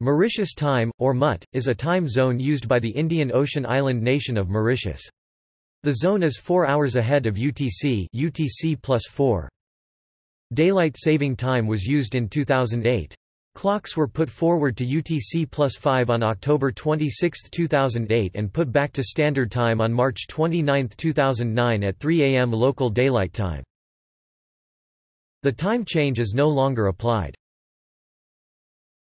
Mauritius time, or MUT, is a time zone used by the Indian Ocean island nation of Mauritius. The zone is 4 hours ahead of UTC, UTC plus 4. Daylight saving time was used in 2008. Clocks were put forward to UTC plus 5 on October 26, 2008 and put back to Standard Time on March 29, 2009 at 3 am local daylight time. The time change is no longer applied.